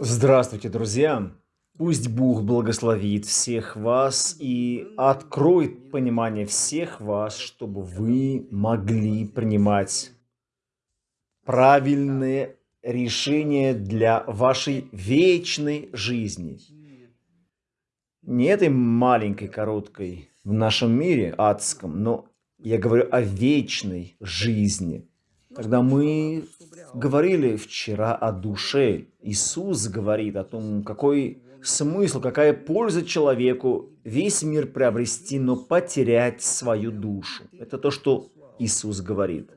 Здравствуйте, друзья! Пусть Бог благословит всех вас и откроет понимание всех вас, чтобы вы могли принимать правильные решения для вашей вечной жизни. Не этой маленькой, короткой в нашем мире адском, но я говорю о вечной жизни. Когда мы говорили вчера о душе, Иисус говорит о том, какой смысл, какая польза человеку весь мир приобрести, но потерять свою душу. Это то, что Иисус говорит.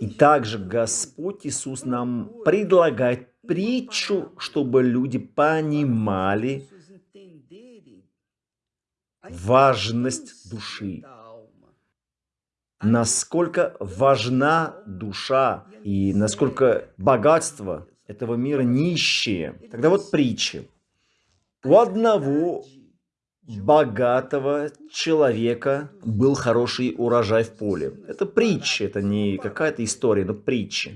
И также Господь Иисус нам предлагает притчу, чтобы люди понимали важность души насколько важна душа и насколько богатство этого мира нищие. Тогда вот притчи. У одного богатого человека был хороший урожай в поле. Это притча, это не какая-то история, но притча.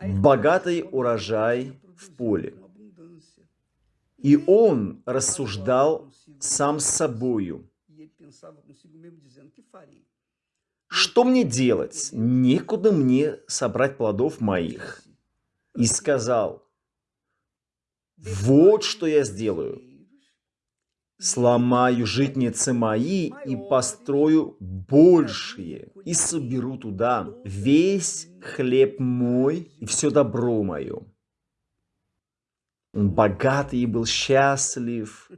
Богатый урожай в поле. И он рассуждал сам с собою. Что мне делать? Некуда мне собрать плодов моих. И сказал, вот что я сделаю. Сломаю житницы мои и построю большие, и соберу туда весь хлеб мой и все добро мое. Он богатый и был счастлив.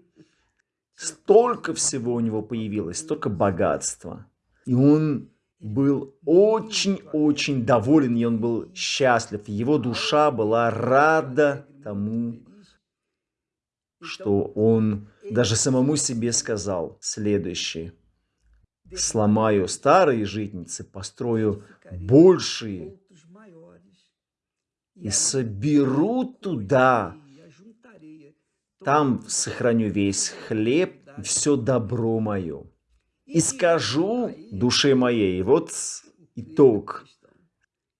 Столько всего у него появилось, столько богатства. И он был очень-очень доволен, и он был счастлив. Его душа была рада тому, что он даже самому себе сказал следующее. Сломаю старые житницы, построю большие и соберу туда там сохраню весь хлеб все добро мое. И скажу душе моей, вот итог.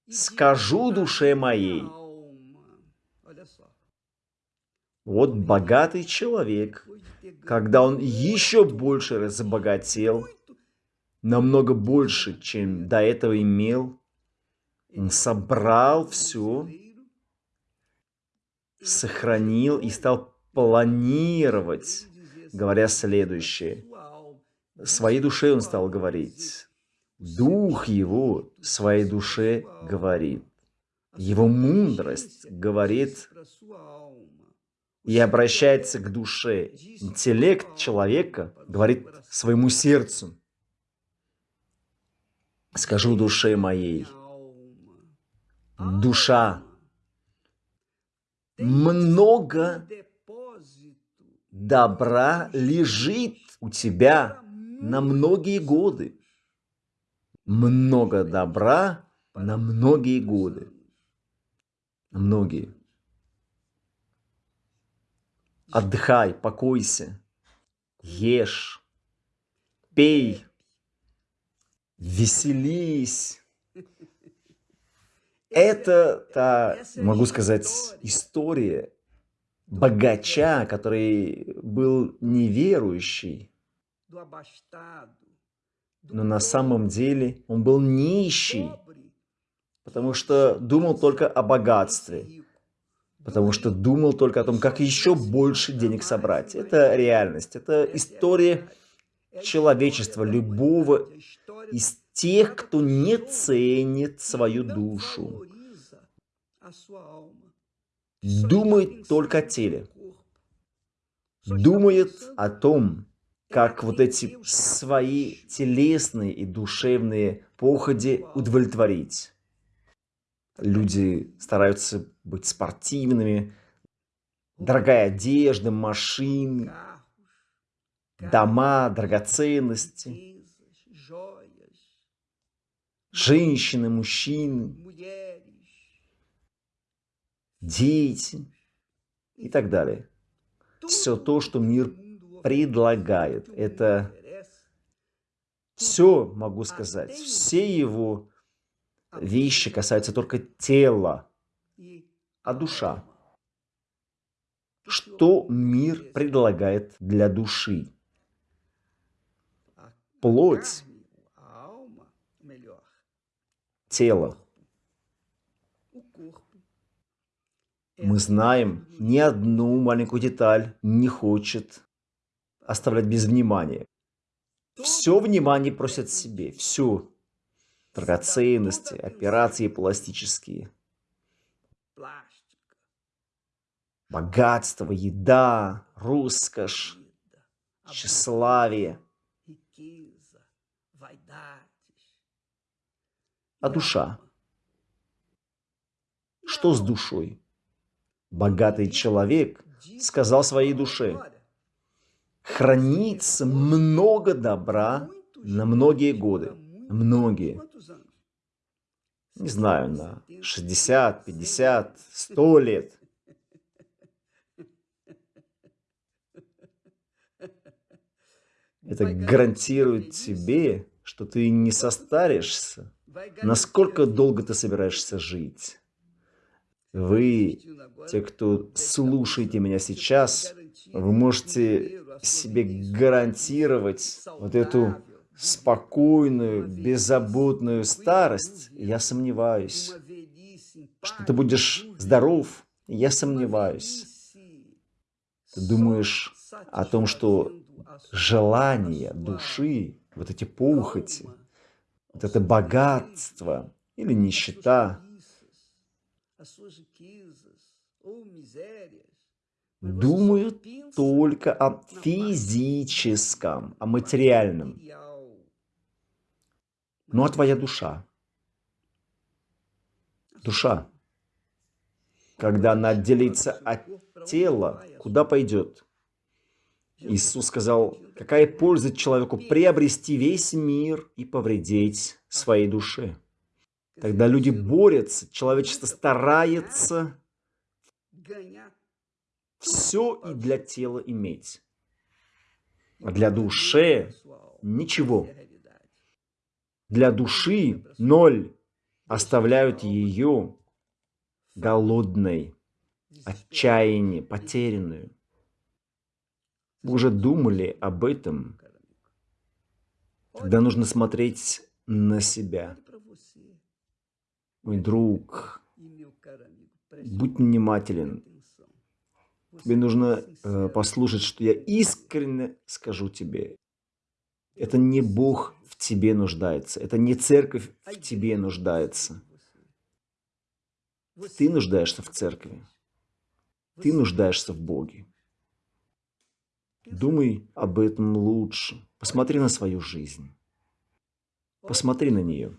Скажу душе моей. Вот богатый человек, когда он еще больше разбогател, намного больше, чем до этого имел, он собрал все, сохранил и стал планировать, говоря следующее. Своей душе он стал говорить. Дух его своей душе говорит. Его мудрость говорит и обращается к душе. Интеллект человека говорит своему сердцу. Скажу душе моей. Душа. Много добра лежит у тебя на многие годы. Много добра на многие годы. Многие. Отдыхай, покойся, ешь, пей, веселись. Это та, могу сказать, история богача, который был неверующий, но на самом деле он был нищий, потому что думал только о богатстве, потому что думал только о том, как еще больше денег собрать. Это реальность, это история человечества, любого из тех, кто не ценит свою душу думает только о теле. Думает о том, как вот эти свои телесные и душевные походи удовлетворить. Люди стараются быть спортивными, дорогая одежда, машины, дома, драгоценности, женщины, мужчины дети и так далее. Все то, что мир предлагает, это все, могу сказать, все его вещи касаются только тела, а душа. Что мир предлагает для души? Плоть, тело. Мы знаем, ни одну маленькую деталь не хочет оставлять без внимания. Все внимание просят себе, все. Драгоценности, операции пластические. Богатство, еда, роскошь, тщеславие. А душа? Что с душой? Богатый человек сказал своей душе, хранится много добра на многие годы. Многие. Не знаю, на 60, 50, 100 лет. Это гарантирует тебе, что ты не состаришься. Насколько долго ты собираешься жить? Вы, те, кто слушаете меня сейчас, вы можете себе гарантировать вот эту спокойную, беззаботную старость, я сомневаюсь. Что ты будешь здоров, я сомневаюсь. Ты думаешь о том, что желания души, вот эти похоти, вот это богатство или нищета, думают только о физическом, о материальном. Ну а твоя душа? Душа, когда она отделится от тела, куда пойдет? Иисус сказал, какая польза человеку приобрести весь мир и повредить своей душе? Тогда люди борются, человечество старается все и для тела иметь, а для души ничего. Для души ноль оставляют ее голодной, отчаянной, потерянную. Вы уже думали об этом? Тогда нужно смотреть на себя. Мой друг, будь внимателен. Тебе нужно э, послушать, что я искренне скажу тебе. Это не Бог в тебе нуждается, это не церковь в тебе нуждается. Ты нуждаешься в церкви. Ты нуждаешься в Боге. Думай об этом лучше. Посмотри на свою жизнь. Посмотри на нее.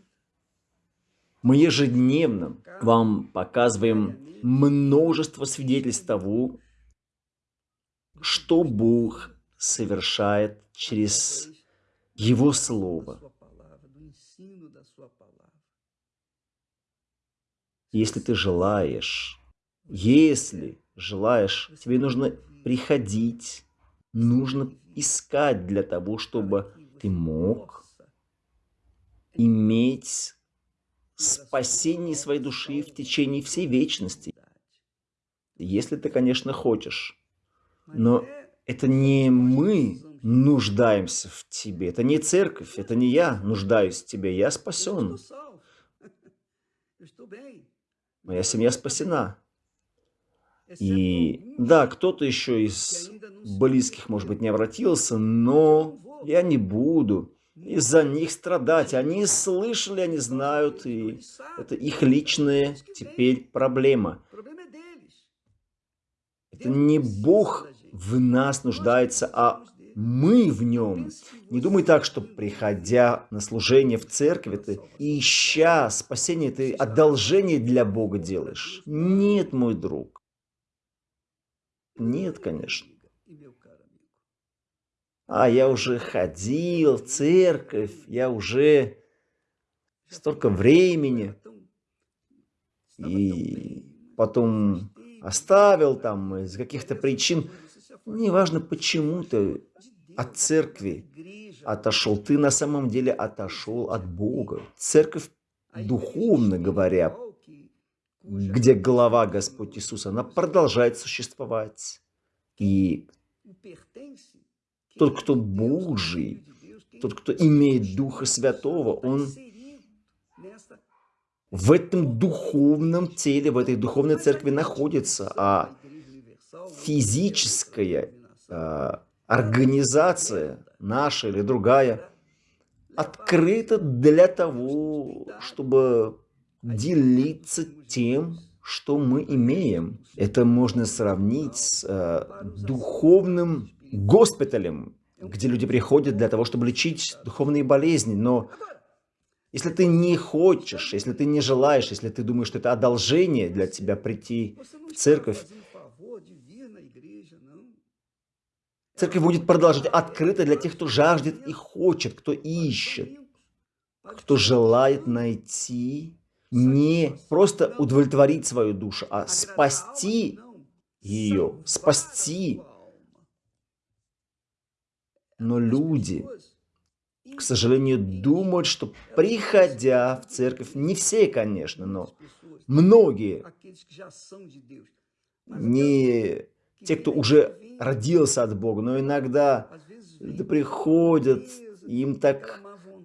Мы ежедневно вам показываем множество свидетельств того, что Бог совершает через Его Слово. Если ты желаешь, если желаешь, тебе нужно приходить, нужно искать для того, чтобы ты мог иметь спасение своей души в течение всей вечности. Если ты, конечно, хочешь. Но это не мы нуждаемся в тебе, это не церковь, это не я нуждаюсь в тебе, я спасен. Моя семья спасена. И да, кто-то еще из близких, может быть, не обратился, но я не буду из-за них страдать. Они слышали, они знают, и это их личная теперь проблема. Это не Бог в нас нуждается, а мы в нем. Не думай так, что приходя на служение в церковь, ты ища спасение, ты одолжение для Бога делаешь. Нет, мой друг. Нет, конечно. А я уже ходил в церковь, я уже столько времени. И потом оставил там из каких-то причин. Неважно, почему ты от церкви отошел. Ты на самом деле отошел от Бога. Церковь духовно говоря, где глава Господь Иисус, она продолжает существовать. И тот, кто Божий, тот, кто имеет Духа Святого, он в этом духовном теле, в этой духовной церкви находится, а физическая э, организация, наша или другая, открыта для того, чтобы делиться тем, что мы имеем. Это можно сравнить с э, духовным госпиталем, где люди приходят для того, чтобы лечить духовные болезни. Но если ты не хочешь, если ты не желаешь, если ты думаешь, что это одолжение для тебя прийти в церковь, церковь будет продолжать открыто для тех, кто жаждет и хочет, кто ищет, кто желает найти не просто удовлетворить свою душу, а спасти ее, спасти. Но люди, к сожалению, думают, что приходя в церковь, не все, конечно, но многие, не те, кто уже родился от Бога, но иногда приходят, им так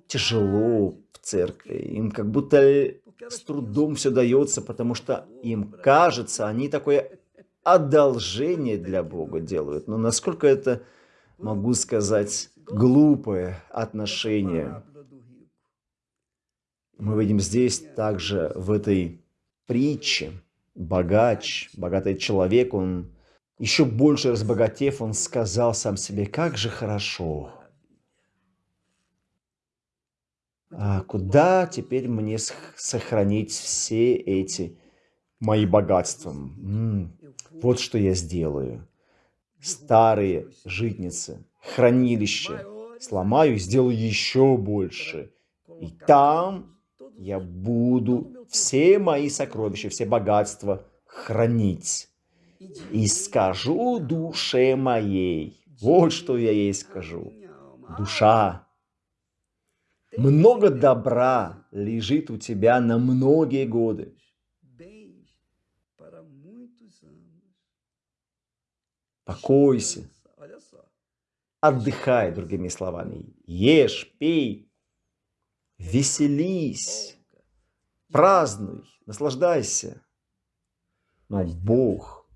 тяжело в церкви, им как будто с трудом все дается, потому что им кажется, они такое одолжение для Бога делают. Но насколько это, могу сказать, глупое отношение. Мы видим здесь также в этой притче богач, богатый человек, он еще больше разбогатев, он сказал сам себе, как же хорошо, а куда теперь мне сохранить все эти мои богатства? М -м, вот что я сделаю. Старые житницы, хранилище сломаю и сделаю еще больше. И там я буду все мои сокровища, все богатства хранить. И скажу душе моей, вот что я ей скажу. Душа, много добра лежит у тебя на многие годы. Покойся. Отдыхай, другими словами. Ешь, пей, веселись, празднуй, наслаждайся. Но Бог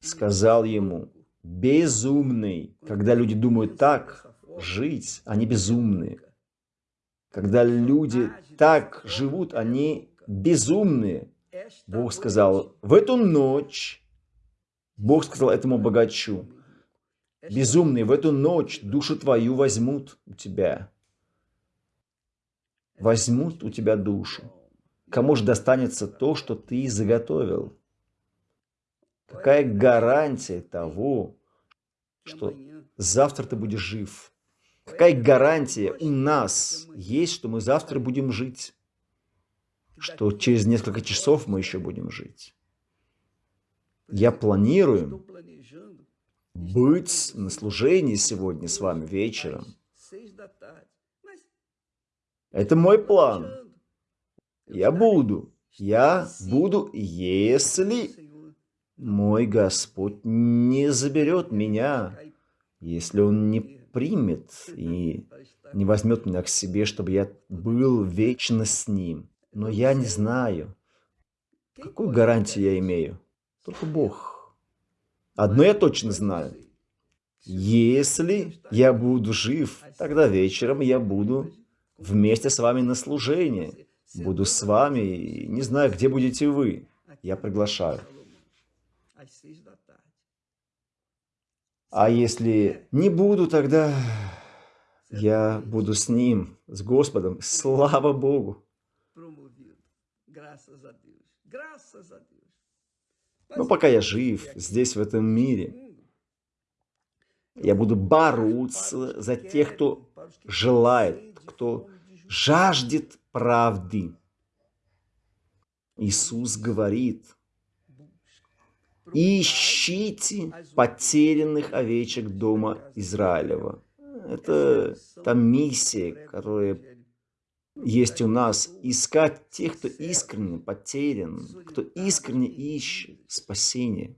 сказал ему, безумный, когда люди думают так, жить, они безумные. Когда люди так живут, они безумные. Бог сказал, в эту ночь, Бог сказал этому богачу, безумный, в эту ночь душу твою возьмут у тебя. Возьмут у тебя душу. Кому же достанется то, что ты заготовил? Какая гарантия того, что завтра ты будешь жив? Какая гарантия у нас есть, что мы завтра будем жить? Что через несколько часов мы еще будем жить? Я планирую быть на служении сегодня с вами вечером. Это мой план. Я буду. Я буду, если мой Господь не заберет меня, если Он не примет и не возьмет меня к себе, чтобы я был вечно с Ним. Но я не знаю, какую гарантию я имею. Только Бог. Одно я точно знаю. Если я буду жив, тогда вечером я буду вместе с вами на служении. Буду с вами, и не знаю, где будете вы. Я приглашаю. А если не буду, тогда я буду с Ним, с Господом. Слава Богу! Но пока я жив здесь, в этом мире, я буду бороться за тех, кто желает, кто жаждет правды. Иисус говорит, ищите потерянных овечек дома Израилева. Это та миссия, которая есть у нас искать тех, кто искренне потерян, кто искренне ищет спасения.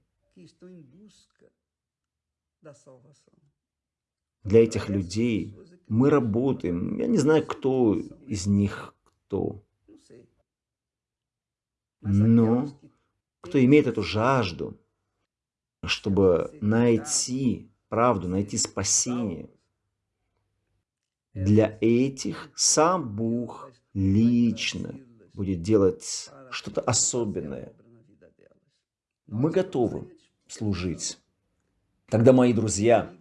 Для этих людей мы работаем. Я не знаю, кто из них кто. Но кто имеет эту жажду, чтобы найти правду, найти спасение, для этих сам Бог лично будет делать что-то особенное. Мы готовы служить. Тогда, мои друзья,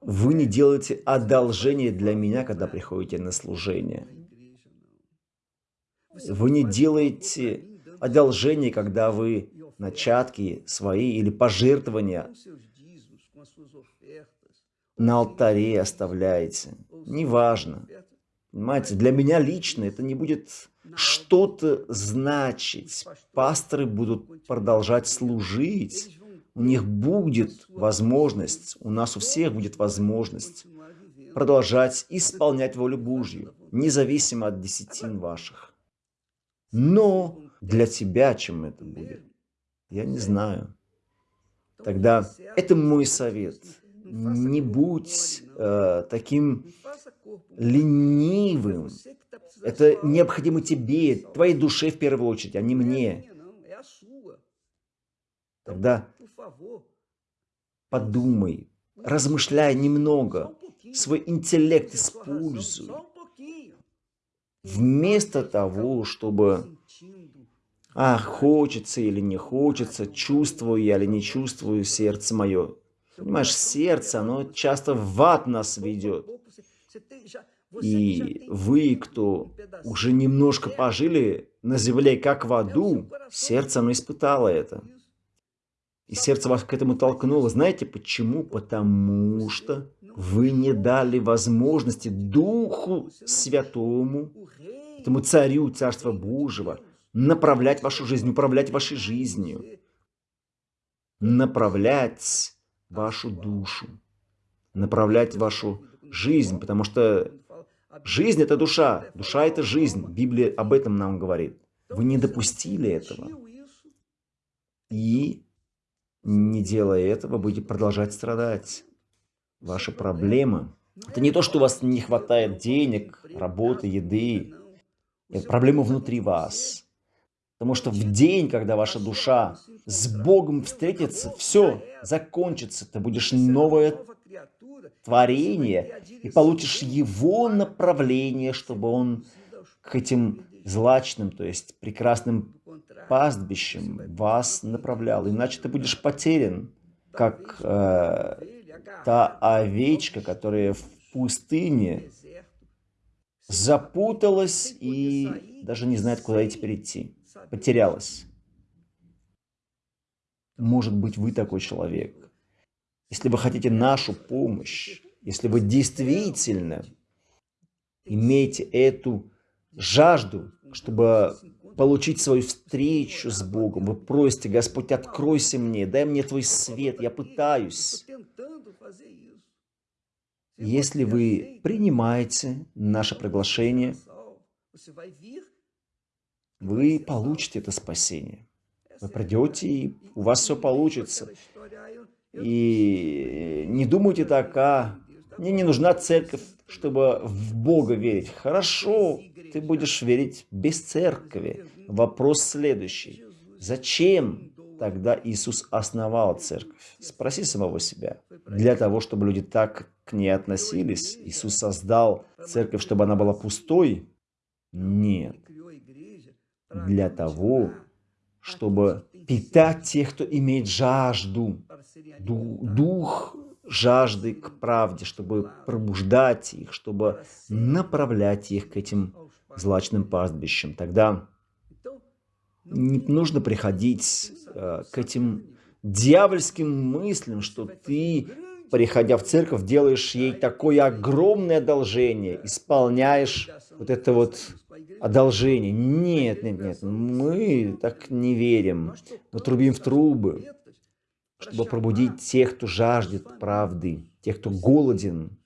вы не делаете одолжение для меня, когда приходите на служение. Вы не делаете одолжение, когда вы начатки свои или пожертвования на алтаре оставляете. Неважно. Понимаете, для меня лично это не будет что-то значить. Пасторы будут продолжать служить. У них будет возможность, у нас у всех будет возможность продолжать исполнять волю Божью, независимо от десятин ваших. Но для тебя чем это будет? Я не знаю. Тогда это мой совет – не будь э, таким ленивым. Это необходимо тебе, твоей душе в первую очередь, а не мне. Тогда подумай, размышляй немного, свой интеллект используй. Вместо того, чтобы, а, хочется или не хочется, чувствую я или не чувствую сердце мое, Понимаешь, сердце, оно часто в ад нас ведет. И вы, кто уже немножко пожили на земле, как в аду, сердце оно испытало это. И сердце вас к этому толкнуло. Знаете почему? Потому что вы не дали возможности Духу Святому, этому Царю Царства Божьего, направлять вашу жизнь, управлять вашей жизнью, направлять вашу душу, направлять вашу жизнь, потому что жизнь – это душа, душа – это жизнь. Библия об этом нам говорит. Вы не допустили этого. И, не делая этого, будете продолжать страдать. Ваша проблема – это не то, что у вас не хватает денег, работы, еды. Это проблема внутри вас. Потому что в день, когда ваша душа с Богом встретится, все закончится. Ты будешь новое творение и получишь Его направление, чтобы Он к этим злачным, то есть прекрасным пастбищем вас направлял. Иначе ты будешь потерян, как э, та овечка, которая в пустыне запуталась и даже не знает, куда теперь идти потерялась. Может быть, вы такой человек. Если вы хотите нашу помощь, если вы действительно имеете эту жажду, чтобы получить свою встречу с Богом, вы просите, Господь, откройся мне, дай мне Твой свет, я пытаюсь. Если вы принимаете наше приглашение, вы получите это спасение. Вы придете, и у вас все получится. И не думайте так, а мне не нужна церковь, чтобы в Бога верить. Хорошо, ты будешь верить без церкви. Вопрос следующий. Зачем тогда Иисус основал церковь? Спроси самого себя. Для того, чтобы люди так к ней относились, Иисус создал церковь, чтобы она была пустой? Нет для того, чтобы питать тех, кто имеет жажду, дух жажды к правде, чтобы пробуждать их, чтобы направлять их к этим злачным пастбищам. Тогда не нужно приходить э, к этим дьявольским мыслям, что ты, приходя в церковь, делаешь ей такое огромное одолжение, исполняешь вот это вот одолжение. Нет, нет, нет, мы так не верим. Мы трубим в трубы, чтобы пробудить тех, кто жаждет правды, тех, кто голоден.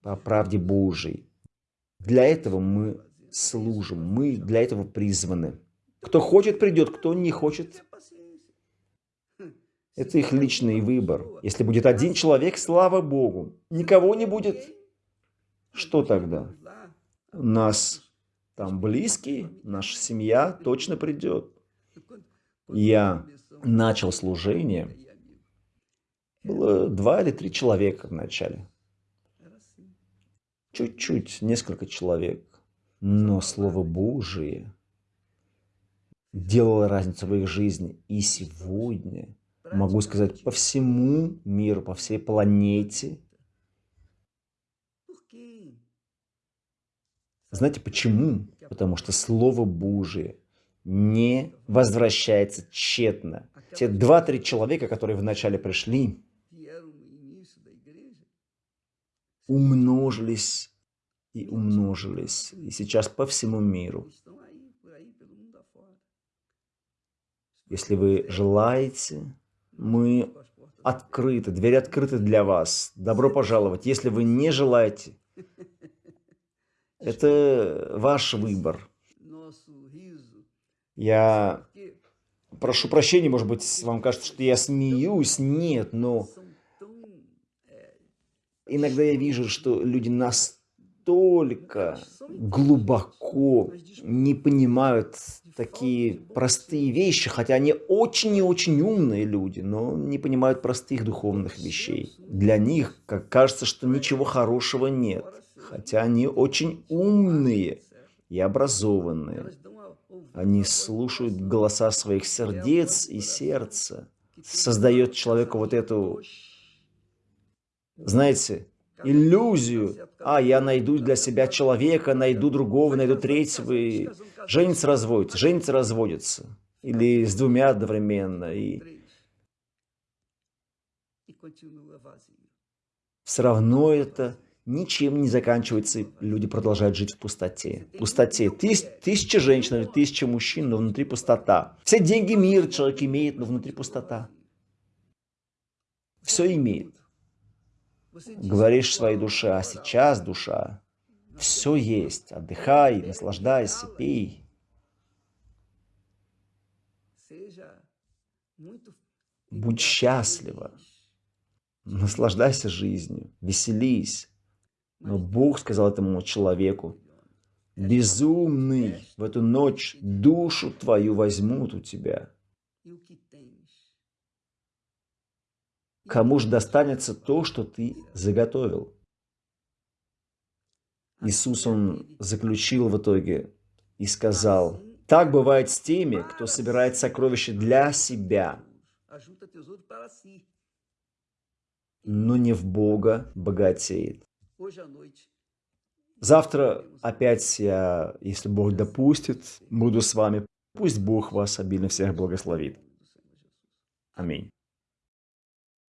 по правде Божией. Для этого мы служим, мы для этого призваны. Кто хочет, придет, кто не хочет, это их личный выбор. Если будет один человек, слава Богу. Никого не будет. Что тогда? У нас там близкие, наша семья точно придет. Я начал служение. Было два или три человека в начале. Чуть-чуть, несколько человек. Но Слово Божие делало разницу в их жизни. И сегодня, могу сказать, по всему миру, по всей планете. Знаете почему? Потому что Слово Божие не возвращается тщетно. Те два-три человека, которые вначале пришли, умножились и умножились, и сейчас по всему миру. Если вы желаете, мы открыты, двери открыты для вас. Добро пожаловать. Если вы не желаете, это ваш выбор. Я прошу прощения, может быть, вам кажется, что я смеюсь. Нет, но иногда я вижу, что люди настолько глубоко не понимают такие простые вещи, хотя они очень и очень умные люди, но не понимают простых духовных вещей. Для них как кажется, что ничего хорошего нет, хотя они очень умные и образованные. Они слушают голоса своих сердец и сердца. Создает человеку вот эту, знаете, иллюзию. А, я найду для себя человека, найду другого, найду третьего. И женится, разводится, женится, разводится. Или с двумя одновременно. И все равно это ничем не заканчивается, и люди продолжают жить в пустоте. Пустоте. Тыс, тысяча женщин или тысяча мужчин, но внутри пустота. Все деньги мира человек имеет, но внутри пустота. Все имеет. Говоришь своей душе, а сейчас душа, все есть. Отдыхай, наслаждайся, пей. Будь счастлива. Наслаждайся жизнью, веселись. Но Бог сказал этому человеку, безумный, в эту ночь душу твою возьмут у тебя. Кому же достанется то, что ты заготовил? Иисус, Он заключил в итоге и сказал, так бывает с теми, кто собирает сокровища для себя, но не в Бога богатеет. Завтра опять я, если Бог допустит, буду с вами. Пусть Бог вас обильно всех благословит. Аминь.